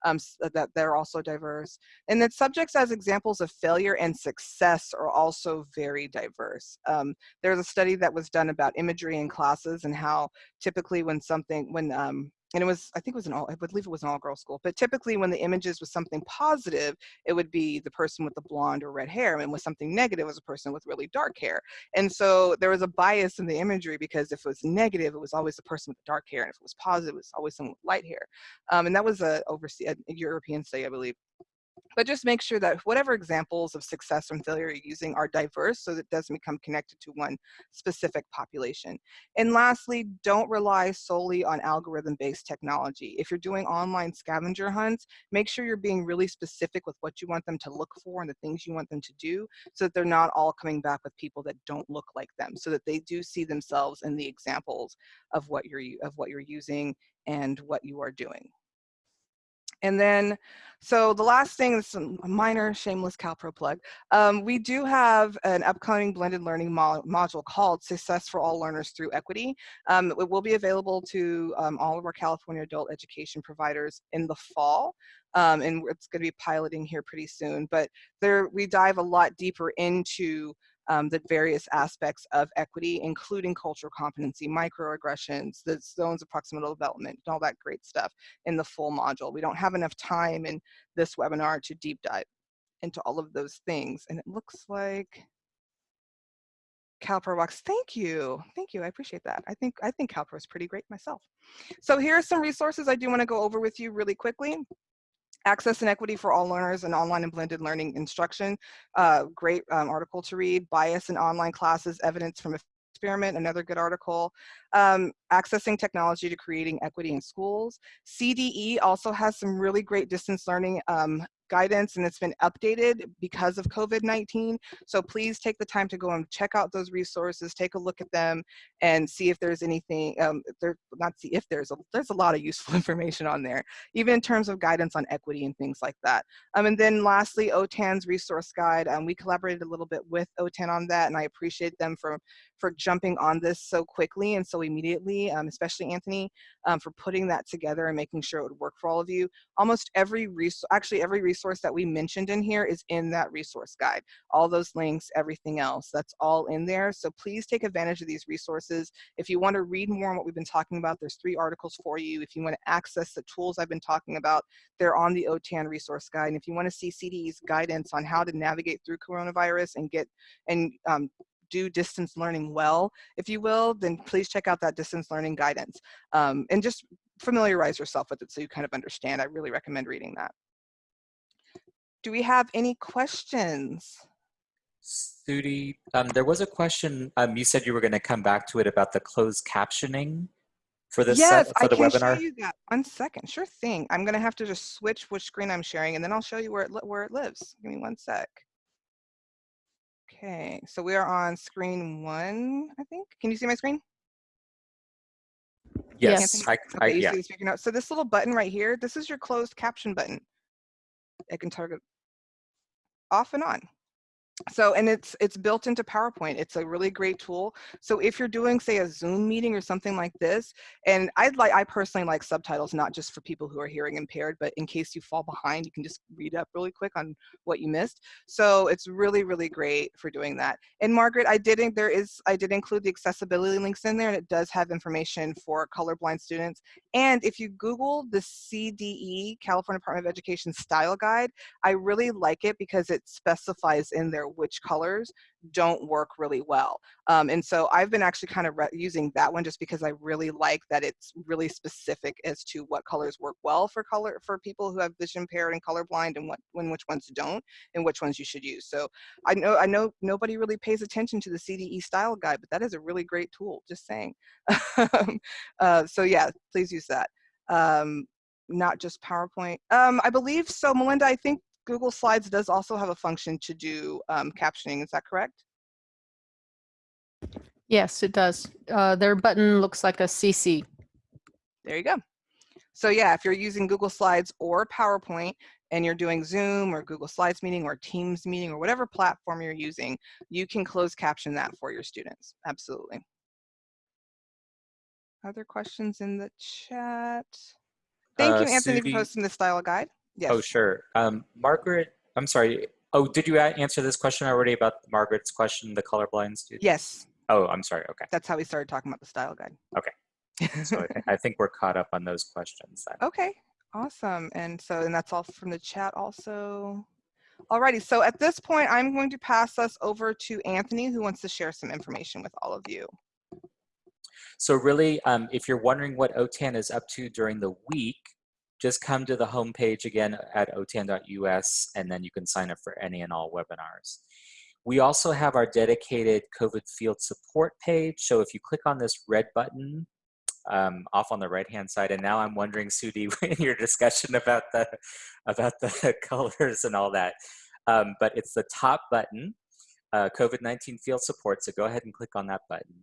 A: um, that they're also diverse. And then subjects as examples of failure and success are also very diverse. Um, there's a study that was done about imagery in classes and how typically when something, when um, and it was i think it was an all i believe it was an all girl school but typically when the images was something positive it would be the person with the blonde or red hair and with something negative was a person with really dark hair. And so there was a bias in the imagery because if it was negative it was always the person with the dark hair and if it was positive it was always someone with light hair. Um, and that was a overseas a european study i believe but just make sure that whatever examples of success and failure you're using are diverse so that it doesn't become connected to one specific population. And lastly, don't rely solely on algorithm-based technology. If you're doing online scavenger hunts, make sure you're being really specific with what you want them to look for and the things you want them to do so that they're not all coming back with people that don't look like them so that they do see themselves in the examples of what you're, of what you're using and what you are doing. And then, so the last thing, this is a minor shameless CalPro plug. Um, we do have an upcoming blended learning mo module called Success for All Learners Through Equity. Um, it will be available to um, all of our California adult education providers in the fall. Um, and it's going to be piloting here pretty soon. But there, we dive a lot deeper into um, the various aspects of equity, including cultural competency, microaggressions, the zones of proximal development, and all that great stuff in the full module. We don't have enough time in this webinar to deep dive into all of those things. And it looks like CalPro Walks. Thank you. Thank you. I appreciate that. I think I think CalPro is pretty great myself. So here are some resources I do want to go over with you really quickly. Access and Equity for All Learners and Online and Blended Learning Instruction. Uh, great um, article to read. Bias in Online Classes, Evidence from Experiment, another good article. Um, accessing Technology to Creating Equity in Schools. CDE also has some really great distance learning um, guidance and it's been updated because of COVID-19. So please take the time to go and check out those resources, take a look at them and see if there's anything, um, there, not see if there's, a, there's a lot of useful [LAUGHS] information on there, even in terms of guidance on equity and things like that. Um, and then lastly, OTAN's resource guide. Um, we collaborated a little bit with OTAN on that and I appreciate them for, for jumping on this so quickly and so immediately, um, especially Anthony, um, for putting that together and making sure it would work for all of you. Almost every resource, actually every resource resource that we mentioned in here is in that resource guide. All those links, everything else, that's all in there. So please take advantage of these resources. If you want to read more on what we've been talking about, there's three articles for you. If you want to access the tools I've been talking about, they're on the OTAN resource guide. And if you want to see CDE's guidance on how to navigate through coronavirus and get and um, do distance learning well, if you will, then please check out that distance learning guidance. Um, and just familiarize yourself with it so you kind of understand. I really recommend reading that. Do we have any questions?
D: Sudi, um, there was a question. Um, you said you were going to come back to it about the closed captioning for this
A: yes,
D: set, for
A: I
D: the
A: can
D: webinar.
A: show you that. One second, sure thing. I'm gonna have to just switch which screen I'm sharing, and then I'll show you where it where it lives. Give me one sec. Okay, so we are on screen one, I think. Can you see my screen?
D: Yes? I, I,
A: Okay, you
D: yeah.
A: see the speaker. So this little button right here, this is your closed caption button. It can target off and on. So, and it's it's built into PowerPoint. It's a really great tool. So if you're doing, say, a Zoom meeting or something like this, and I'd like, I personally like subtitles, not just for people who are hearing impaired, but in case you fall behind, you can just read up really quick on what you missed. So it's really, really great for doing that. And Margaret, I didn't, there is, I did include the accessibility links in there, and it does have information for colorblind students. And if you Google the CDE, California Department of Education Style Guide, I really like it because it specifies in which colors don't work really well. Um, and so I've been actually kind of using that one just because I really like that it's really specific as to what colors work well for color for people who have vision impaired and colorblind and what when which ones don't and which ones you should use. So I know I know nobody really pays attention to the CDE style guide, but that is a really great tool, just saying. [LAUGHS] uh, so yeah, please use that. Um, not just PowerPoint. Um, I believe so, Melinda, I think Google Slides does also have a function to do um, captioning. Is that correct?
E: Yes, it does. Uh, their button looks like a CC.
A: There you go. So yeah, if you're using Google Slides or PowerPoint and you're doing Zoom or Google Slides meeting or Teams meeting or whatever platform you're using, you can close caption that for your students. Absolutely. Other questions in the chat? Thank
D: Uh,
A: you, Anthony,
D: Sudi-
A: for posting the style guide. Yes.
D: Oh, sure. Um, Margaret, I'm sorry. Oh, did you answer this question already about Margaret's question, the colorblind student?
A: Yes,
D: Oh, I'm sorry. Okay.
A: that's how we started talking about the style guide. Okay. [LAUGHS]
D: so I think we're caught up on those questions then.
A: Okay, awesome. And so, and that's all from the chat also. Alrighty, so at this point, I'm going to pass us over to Anthony, who wants to share some information with all of you.
D: So really, um, if you're wondering what OTAN is up to during the week, just come to the homepage again at otan.us and then you can sign up for any and all webinars. We also have our dedicated COVID field support page. So if you click on this red button um, off on the right hand side, and now I'm wondering, Sudi, [LAUGHS] in your discussion about the about the [LAUGHS] colors and all that, um, but it's the top button, uh, COVID-19 field support. So go ahead and click on that button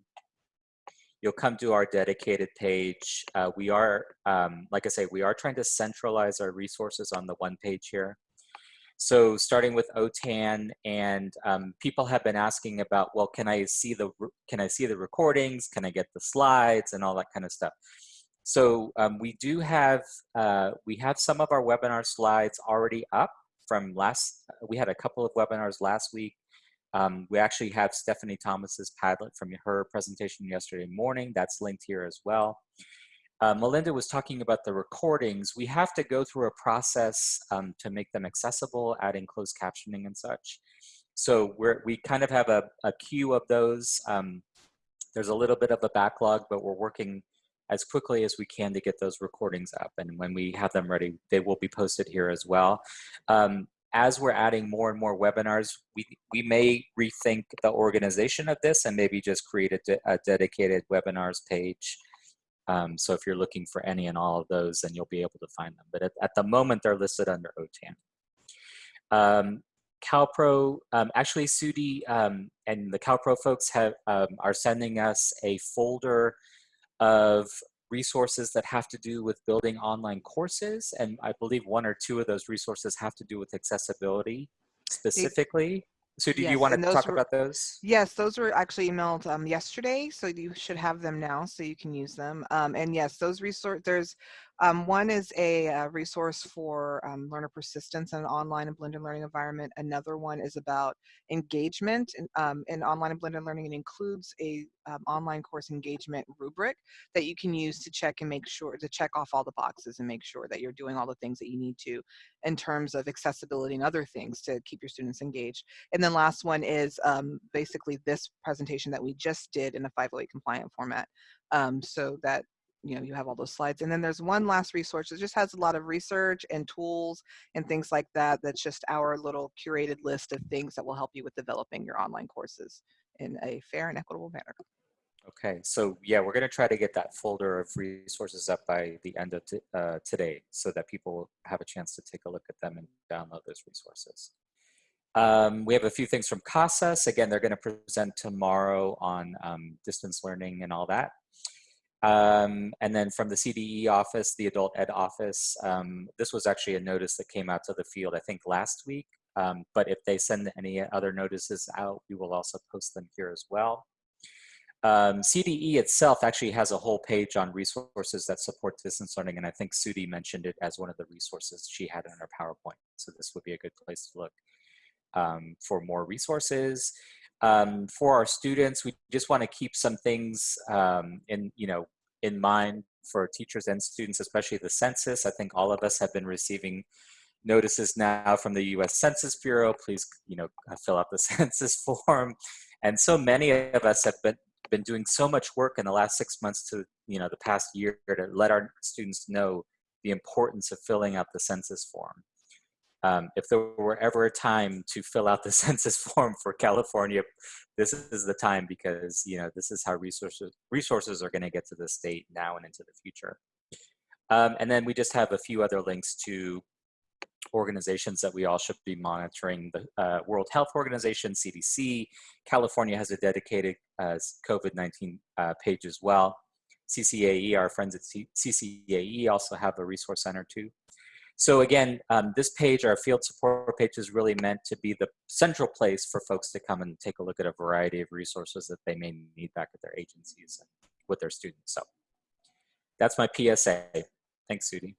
D: you'll come to our dedicated page. Uh, we are, um, like I say, we are trying to centralize our resources on the one page here. So starting with OTAN, and um, people have been asking about, well, can I see the can I see the recordings? Can I get the slides and all that kind of stuff? So um, we do have uh, we have some of our webinar slides already up from last. We had a couple of webinars last week. Um, we actually have Stephanie Thomas's Padlet from her presentation yesterday morning. That's linked here as well. Uh, Melinda was talking about the recordings. We have to go through a process um, to make them accessible, adding closed captioning and such. So we're, we kind of have a, a queue of those. Um, there's a little bit of a backlog, but we're working as quickly as we can to get those recordings up. And when we have them ready, they will be posted here as well. Um, as we're adding more and more webinars, we, we may rethink the organization of this and maybe just create a, de a dedicated webinars page. Um, so if you're looking for any and all of those, then you'll be able to find them. But at, at the moment, they're listed under OTAN. Um, CalPro, um, actually Sudi um, and the CalPro folks have, um, are sending us a folder of resources that have to do with building online courses. And I believe one or two of those resources have to do with accessibility specifically. So do
A: Yes,
D: you want to talk
A: were-
D: about those?
A: Yes, those were actually emailed um, yesterday, so you should have them now, so you can use them. Um, and yes, those resource there's um, one is a, uh resource for um, learner persistence in an online and blended learning environment. Another one is about engagement in, um, in online and blended learning. It includes a um, online course engagement rubric that you can use to check and make sure to check off all the boxes and make sure that you're doing all the things that you need to in terms of accessibility and other things to keep your students engaged. And then last one is um, basically this presentation that we just did in a 508 compliant format um, so that you know, you have all those slides. And then there's one last resource. that just has a lot of research and tools and things like that. That's just our little curated list of things that will help you with developing your online courses in a fair and equitable manner.
D: Okay, so yeah, we're going to try to get that folder of resources up by the end of uh, today so that people have a chance to take a look at them and download those resources. Um, we have a few things from CASAS. Again, they're going to present tomorrow on um, distance learning and all that. Um, and then from the CDE office, the adult ed office, um, this was actually a notice that came out to the field, I think last week. Um, but if they send any other notices out, we will also post them here as well. Um, CDE itself actually has a whole page on resources that support distance learning, and I think Sudi mentioned it as one of the resources she had in her PowerPoint. So this would be a good place to look um, for more resources. Um, for our students, we just want to keep some things um, in, you know, in mind for teachers and students, especially the census. I think all of us have been receiving notices now from the U.S. Census Bureau. Please, you know, fill out the [LAUGHS] census form. And so many of us have been been doing so much work in the last six months to, you know, the past year to let our students know the importance of filling out the census form. Um, if there were ever a time to fill out the [LAUGHS] census form for California, this is the time because you know this is how resources resources are going to get to the state now and into the future. Um, and then we just have a few other links to organizations that we all should be monitoring. The uh, World Health Organization, CDC, California has a dedicated uh, COVID-19 uh, page as well. CCAE, our friends at C CCAE also have a resource center too. So again, um, this page, our field support page is really meant to be the central place for folks to come and take a look at a variety of resources that they may need back at their agencies with their students. So that's my PSA. Thanks, Sudi.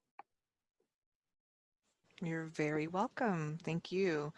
A: You're very welcome. Thank you.